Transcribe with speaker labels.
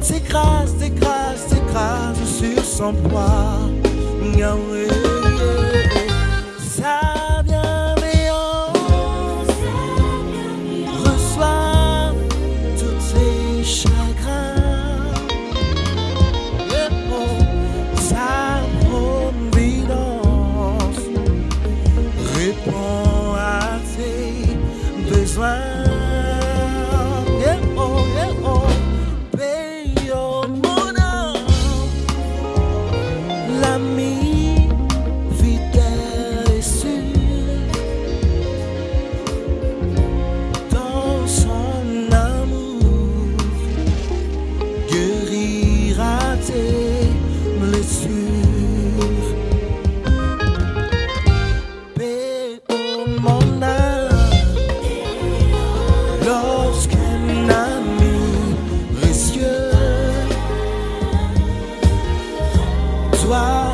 Speaker 1: s'écrase, s'écrase, s'écrase sur son poids. Sa bienveillance reçoit tous ses chagrins. Sa providence répond à tes besoins. Doit